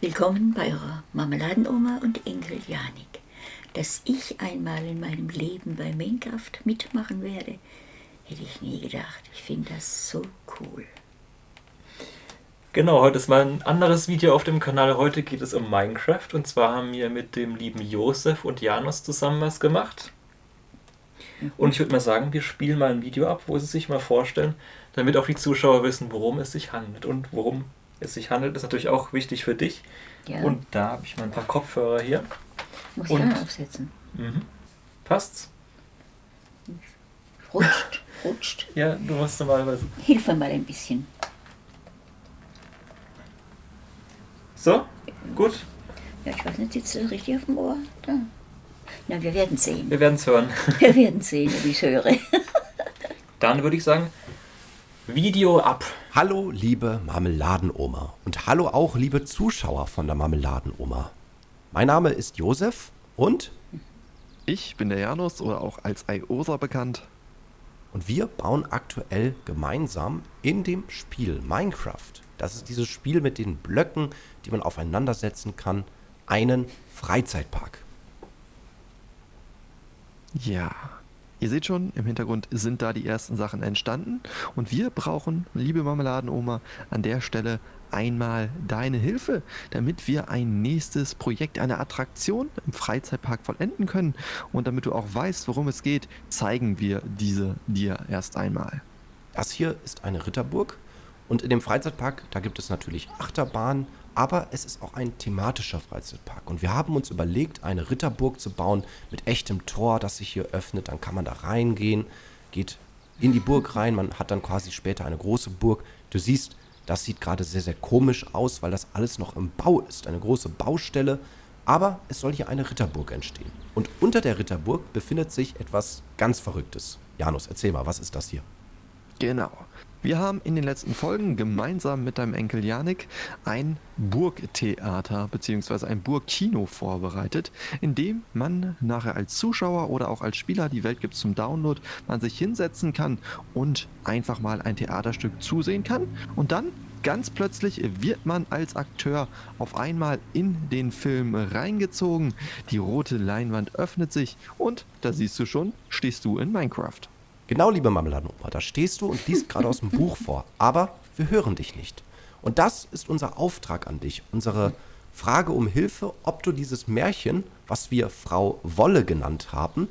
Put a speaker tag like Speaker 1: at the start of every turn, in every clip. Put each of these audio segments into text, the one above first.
Speaker 1: Willkommen bei eurer Marmeladenoma und Enkel Janik. Dass ich einmal in meinem Leben bei Minecraft mitmachen werde, hätte ich nie gedacht. Ich finde das so cool.
Speaker 2: Genau, heute ist mal ein anderes Video auf dem Kanal. Heute geht es um Minecraft und zwar haben wir mit dem lieben Josef und Janus zusammen was gemacht. Und ich würde mal sagen, wir spielen mal ein Video ab, wo sie sich mal vorstellen, damit auch die Zuschauer wissen, worum es sich handelt. Und worum es sich handelt, ist natürlich auch wichtig für dich.
Speaker 1: Ja.
Speaker 2: Und da habe ich mal ein paar Kopfhörer hier.
Speaker 1: Muss
Speaker 2: und-
Speaker 1: ich auch aufsetzen.
Speaker 2: Mhm. Passt's?
Speaker 1: Rutscht, rutscht.
Speaker 2: Ja, du musst normalerweise.
Speaker 1: Hilf mir mal ein bisschen.
Speaker 2: So? Gut?
Speaker 1: Ja, ich weiß nicht, sitzt das richtig auf dem Ohr? Da. Na, wir werden sehen.
Speaker 2: Wir werden es hören.
Speaker 1: Wir werden sehen, ob ich höre.
Speaker 2: Dann würde ich sagen, Video ab.
Speaker 3: Hallo, liebe Marmeladenoma und hallo auch, liebe Zuschauer von der Marmeladenoma. Mein Name ist Josef und,
Speaker 4: Ich bin der Janus oder auch als Iosa bekannt.
Speaker 3: und wir bauen aktuell gemeinsam in dem Spiel Minecraft. Das ist dieses Spiel mit den Blöcken, die man aufeinandersetzen kann, einen Freizeitpark.
Speaker 4: Ja. Ihr seht schon, im Hintergrund sind da die ersten Sachen entstanden. Und wir brauchen, liebe Marmeladenoma, an der Stelle einmal deine Hilfe, damit wir ein nächstes Projekt, eine Attraktion im Freizeitpark vollenden können. Und damit du auch weißt, worum es geht, zeigen wir diese dir erst einmal.
Speaker 3: Das hier ist eine Ritterburg und in dem Freizeitpark, da gibt es natürlich Achterbahnen, aber es ist auch ein thematischer Freizeitpark. Und wir haben uns überlegt, eine Ritterburg zu bauen mit echtem Tor, das sich hier öffnet. Dann kann man da reingehen, geht in die Burg rein, man hat dann quasi später eine große Burg. Du siehst, das sieht gerade sehr, sehr komisch aus, weil das alles noch im Bau ist. Eine große Baustelle. Aber es soll hier eine Ritterburg entstehen. Und unter der Ritterburg befindet sich etwas ganz Verrücktes. Janus, erzähl mal, was ist das hier?
Speaker 4: Genau. Wir haben in den letzten Folgen gemeinsam mit deinem Enkel Janik ein Burgtheater bzw. ein Burgkino vorbereitet, in dem man nachher als Zuschauer oder auch als Spieler, die Welt gibt zum Download, man sich hinsetzen kann und einfach mal ein Theaterstück zusehen kann und dann ganz plötzlich wird man als Akteur auf einmal in den Film reingezogen, die rote Leinwand öffnet sich und da siehst du schon, stehst du in Minecraft.
Speaker 3: Genau, liebe Marmeladenoma, da stehst du und liest gerade aus dem Buch vor, aber wir hören dich nicht. Und das ist unser Auftrag an dich, unsere Frage um Hilfe, ob du dieses Märchen, was wir Frau Wolle genannt haben,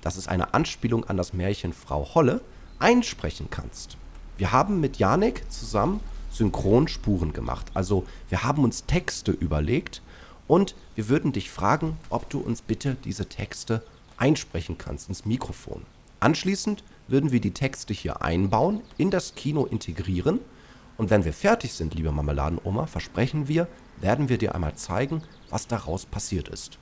Speaker 3: das ist eine Anspielung an das Märchen Frau Holle, einsprechen kannst. Wir haben mit Janik zusammen Synchronspuren gemacht, also wir haben uns Texte überlegt und wir würden dich fragen, ob du uns bitte diese Texte einsprechen kannst ins Mikrofon. Anschließend würden wir die Texte hier einbauen, in das Kino integrieren und wenn wir fertig sind, liebe Marmeladenoma, versprechen wir, werden wir dir einmal zeigen, was daraus passiert ist.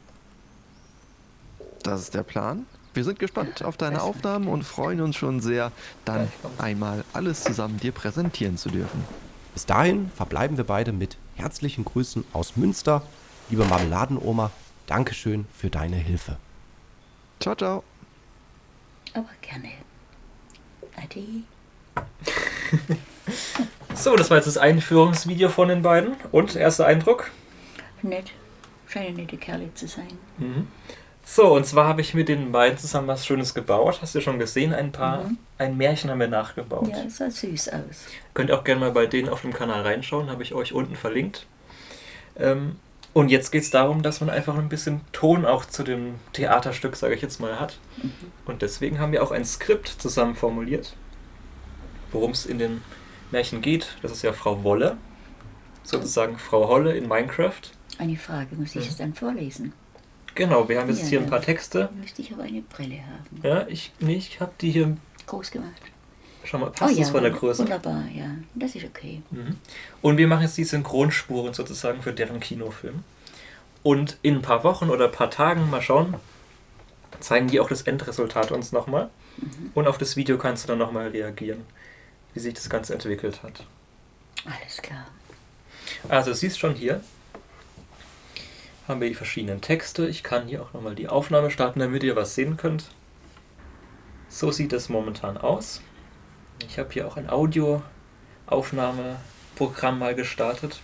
Speaker 4: Das ist der Plan. Wir sind gespannt auf deine Aufnahmen und freuen uns schon sehr, dann einmal alles zusammen dir präsentieren zu dürfen.
Speaker 3: Bis dahin verbleiben wir beide mit herzlichen Grüßen aus Münster. Liebe Marmeladenoma, Dankeschön für deine Hilfe.
Speaker 4: Ciao, ciao.
Speaker 1: Aber gerne. Ade.
Speaker 2: So, das war jetzt das Einführungsvideo von den beiden. Und erster Eindruck?
Speaker 1: Nett. Scheinen nette Kerle zu sein.
Speaker 2: So, und zwar habe ich mit den beiden zusammen was Schönes gebaut. Hast du schon gesehen? Ein paar, ein Märchen haben wir nachgebaut.
Speaker 1: Ja, sah süß aus.
Speaker 2: Könnt ihr auch gerne mal bei denen auf dem Kanal reinschauen, habe ich euch unten verlinkt. Ähm, und jetzt geht es darum, dass man einfach ein bisschen Ton auch zu dem Theaterstück, sage ich jetzt mal, hat. Und deswegen haben wir auch ein Skript zusammen formuliert, worum es in den Märchen geht. Das ist ja Frau Wolle, sozusagen Frau Holle in Minecraft.
Speaker 1: Eine Frage, muss ich es dann vorlesen?
Speaker 2: Genau, wir haben jetzt
Speaker 1: Ja,
Speaker 2: hier ein paar Texte.
Speaker 1: Müsste ich aber eine Brille haben.
Speaker 2: Ja, ich, nee, ich habe die hier.
Speaker 1: Groß gemacht.
Speaker 2: Schau mal, passt
Speaker 1: oh ja,
Speaker 2: das von der Größe?
Speaker 1: wunderbar, ja. Das ist okay.
Speaker 2: Mhm. Und wir machen jetzt die Synchronspuren sozusagen für deren Kinofilm. Und in ein paar Wochen oder ein paar Tagen, mal schauen, zeigen die auch das Endresultat uns nochmal. Und auf das Video kannst du dann nochmal reagieren, wie sich das Ganze entwickelt hat.
Speaker 1: Alles klar.
Speaker 2: Also, du siehst schon hier, haben wir die verschiedenen Texte. Ich kann hier auch nochmal die Aufnahme starten, damit ihr was sehen könnt. So sieht es momentan aus. Ich habe hier auch ein Audioaufnahmeprogramm mal gestartet.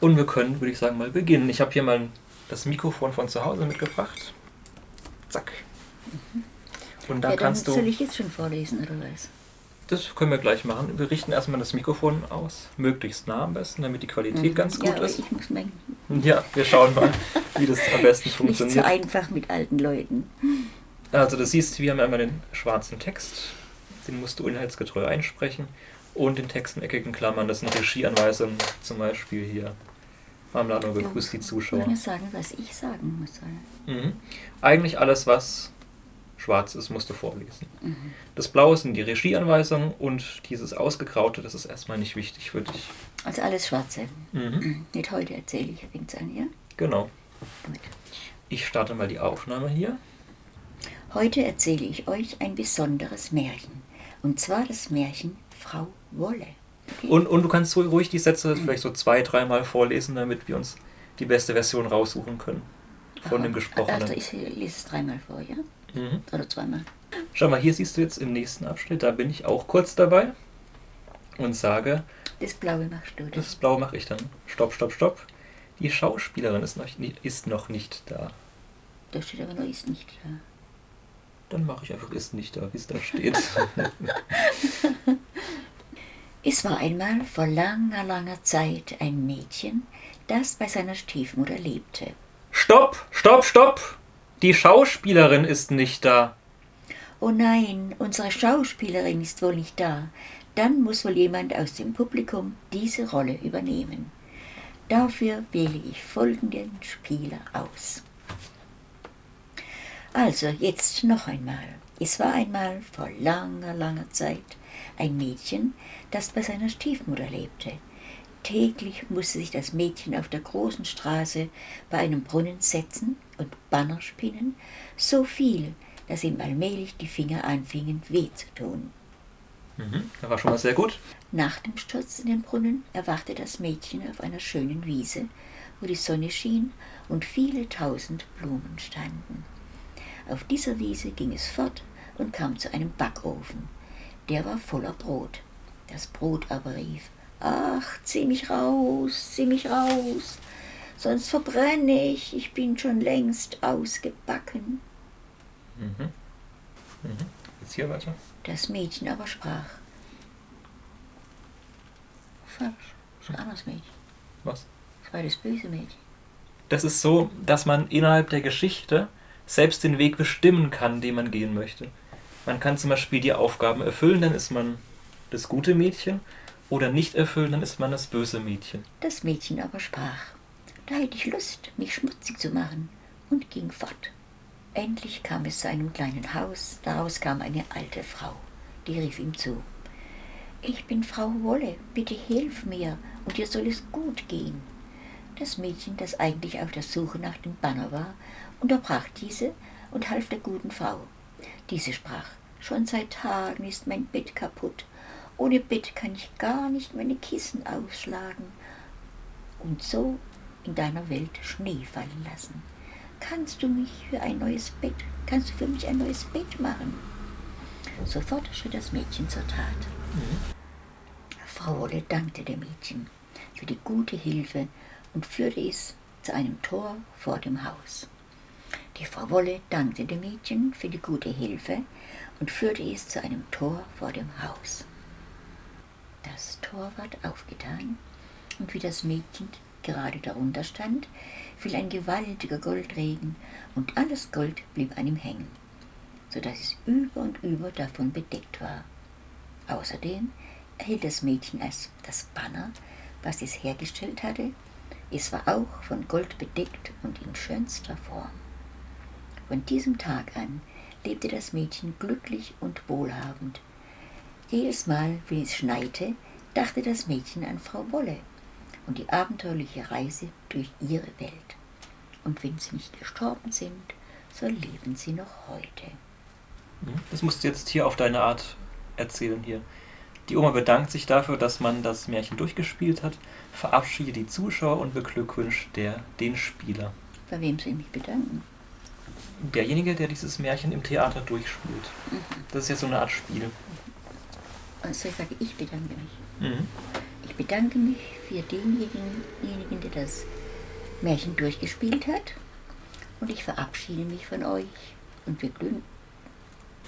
Speaker 2: Und wir können, würde ich sagen, mal beginnen. Ich habe hier mal das Mikrofon von zu Hause mitgebracht. Zack. Und da
Speaker 1: ja,
Speaker 2: kannst du.
Speaker 1: soll ich jetzt schon vorlesen, oder was?
Speaker 2: Das können wir gleich machen. Wir richten erstmal das Mikrofon aus, möglichst nah am besten, damit die Qualität ganz
Speaker 1: ja,
Speaker 2: gut
Speaker 1: aber
Speaker 2: ist.
Speaker 1: ich muss mein,
Speaker 2: Ja, wir schauen mal, wie das am besten
Speaker 1: nicht so
Speaker 2: funktioniert.
Speaker 1: einfach mit alten Leuten.
Speaker 2: Also, du siehst, wir haben einmal den schwarzen Text, den musst du inhaltsgetreu einsprechen. Und den Text in eckigen Klammern, das sind Regieanweisungen, zum Beispiel hier. Marmelade begrüßt die
Speaker 1: Ich
Speaker 2: Zuschauer.
Speaker 1: muss sagen, was ich sagen muss.
Speaker 2: Mhm. Eigentlich alles, was schwarz ist, musst du vorlesen.
Speaker 1: Mhm.
Speaker 2: Das Blaue sind die Regieanweisungen und dieses Ausgegraute, das ist erstmal nicht wichtig für dich.
Speaker 1: Also alles Schwarze.
Speaker 2: Mhm.
Speaker 1: Nicht heute erzähle ich, fängt's an, ja?
Speaker 2: Genau.
Speaker 1: Gut.
Speaker 2: Ich starte mal die Aufnahme hier.
Speaker 1: Heute erzähle ich euch ein besonderes Märchen. Und zwar das Märchen Frau Wolle.
Speaker 2: Und, und du kannst ruhig die Sätze vielleicht so zwei, dreimal vorlesen, damit wir uns die beste Version raussuchen können. Von dem
Speaker 1: Aha.
Speaker 2: Gesprochenen.
Speaker 1: Also ich lese es dreimal vor, ja?
Speaker 2: Mhm.
Speaker 1: Oder zweimal.
Speaker 2: Schau mal, hier siehst du jetzt im nächsten Abschnitt, da bin ich auch kurz dabei und sage,
Speaker 1: Das Blaue machst du.
Speaker 2: das Blaue mache ich dann. Stopp, stopp, stopp. Die Schauspielerin ist noch, ist noch nicht da.
Speaker 1: Da steht aber noch ist nicht da.
Speaker 2: Dann mache ich einfach ist nicht da, wie es da steht.
Speaker 1: Es war einmal vor langer, langer Zeit ein Mädchen, das bei seiner Stiefmutter lebte.
Speaker 2: stopp, stopp, stopp! Die Schauspielerin ist nicht da.
Speaker 1: Oh nein, unsere Schauspielerin ist wohl nicht da. Dann muss wohl jemand aus dem Publikum diese Rolle übernehmen. Dafür wähle ich folgenden Spieler aus. Also, jetzt noch einmal. Es war einmal vor langer, langer Zeit ein Mädchen, das bei seiner Stiefmutter lebte. Täglich musste sich das Mädchen auf der großen Straße bei einem Brunnen setzen und Banner spinnen, so viel, dass ihm allmählich die Finger anfingen weh zu tun.
Speaker 2: Mhm, das war schon mal sehr gut.
Speaker 1: Nach dem Sturz in den Brunnen erwachte das Mädchen auf einer schönen Wiese, wo die Sonne schien und viele tausend Blumen standen. Auf dieser Wiese ging es fort und kam zu einem Backofen. Der war voller Brot. Das Brot aber rief, Ach, zieh mich raus, zieh mich raus, sonst verbrenne ich, ich bin schon längst ausgebacken.
Speaker 2: Mhm. Mhm. Jetzt hier weiter.
Speaker 1: Das Mädchen aber sprach, Falsch, das ist ein anderes Mädchen.
Speaker 2: Was?
Speaker 1: Das war das böse Mädchen.
Speaker 2: Das ist so, dass man innerhalb der Geschichte selbst den Weg bestimmen kann, den man gehen möchte. Man kann zum Beispiel die Aufgaben erfüllen, dann ist man das gute Mädchen, oder nicht erfüllen, dann ist man das böse Mädchen.
Speaker 1: Das Mädchen aber sprach, da hätte ich Lust, mich schmutzig zu machen, und ging fort. Endlich kam es zu einem kleinen Haus, daraus kam eine alte Frau, die rief ihm zu. Ich bin Frau Wolle, bitte hilf mir, und dir soll es gut gehen. Das Mädchen, das eigentlich auf der Suche nach dem Banner war, unterbrach diese und half der guten Frau. Diese sprach, schon seit Tagen ist mein Bett kaputt, ohne Bett kann ich gar nicht meine Kissen ausschlagen und so in deiner Welt Schnee fallen lassen. Kannst du mich für ein neues Bett, kannst du für mich ein neues Bett machen? Sofort schritt das Mädchen zur Tat. Frau Wolle dankte dem Mädchen für die gute Hilfe und führte es zu einem Tor vor dem Haus. Die Frau Wolle dankte dem Mädchen für die gute Hilfe und führte es zu einem Tor vor dem Haus. Das Tor ward aufgetan, und wie das Mädchen gerade darunter stand, fiel ein gewaltiger Goldregen, und alles Gold blieb an ihm hängen, so dass es über und über davon bedeckt war. Außerdem erhielt das Mädchen als das Banner, was es hergestellt hatte. Es war auch von Gold bedeckt und in schönster Form. Von diesem Tag an lebte das Mädchen glücklich und wohlhabend. Jedes Mal, wenn es schneite, dachte das Mädchen an Frau Wolle und die abenteuerliche Reise durch ihre Welt. Und wenn sie nicht gestorben sind, so leben sie noch heute.
Speaker 2: Mhm. Das musst du jetzt hier auf deine Art erzählen hier. Die Oma bedankt sich dafür, dass man das Märchen durchgespielt hat, verabschiedet die Zuschauer und beglückwünscht der, den Spieler.
Speaker 1: Bei wem soll ich mich bedanken?
Speaker 2: Derjenige, der dieses Märchen im Theater durchspielt. Das ist ja so eine Art Spiel.
Speaker 1: Also ich sage, ich bedanke mich.
Speaker 2: Mhm.
Speaker 1: Ich bedanke mich für denjenigen, denjenigen, der das Märchen durchgespielt hat. Und ich verabschiede mich von euch. Und wir.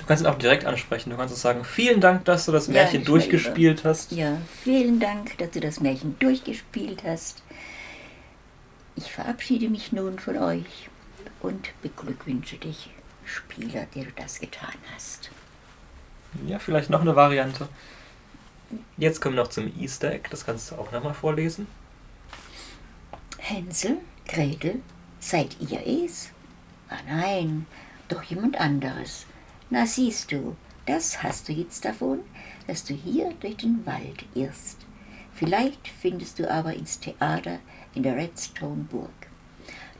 Speaker 2: Du kannst ihn auch direkt ansprechen. Du kannst auch sagen, vielen Dank, dass du das
Speaker 1: Ja,
Speaker 2: Märchen
Speaker 1: ich
Speaker 2: durchgespielt hast.
Speaker 1: Ja, vielen Dank, dass du das Märchen durchgespielt hast. Ich verabschiede mich nun von euch und beglückwünsche dich, Spieler, der du das getan hast.
Speaker 2: Ja, vielleicht noch eine Variante. Jetzt kommen wir noch zum Easter Egg. Das kannst du auch nochmal vorlesen.
Speaker 1: Hänsel, Gretel, seid ihr es? Ah nein, doch jemand anderes. Na siehst du, das hast du jetzt davon, dass du hier durch den Wald irrst. Vielleicht findest du aber ins Theater in der Redstone Burg.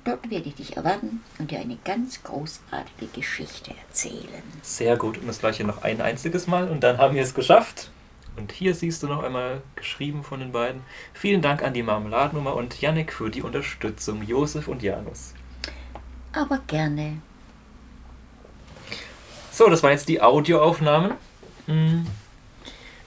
Speaker 1: Dort werde ich dich erwarten und dir eine ganz großartige Geschichte erzählen.
Speaker 2: Sehr gut. Und das gleiche noch ein einziges Mal. Und dann haben wir es geschafft. Und hier siehst du noch einmal geschrieben von den beiden. Vielen Dank an die Marmeladennummer und Yannick für die Unterstützung. Josef und Janus.
Speaker 1: Aber gerne.
Speaker 2: So, das waren jetzt die Audioaufnahmen. Hm.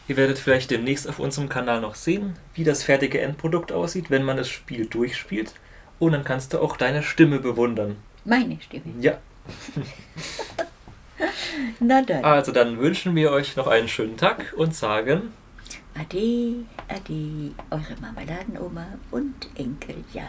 Speaker 2: Ihr werdet vielleicht demnächst auf unserem Kanal noch sehen, wie das fertige Endprodukt aussieht, wenn man das Spiel durchspielt. Und dann kannst du auch deine Stimme bewundern.
Speaker 1: Meine Stimme.
Speaker 2: Ja,
Speaker 1: Na dann.
Speaker 2: also dann wünschen wir euch noch einen schönen Tag und sagen
Speaker 1: Ade, ade, eure Marmeladenoma und Enkel Jan.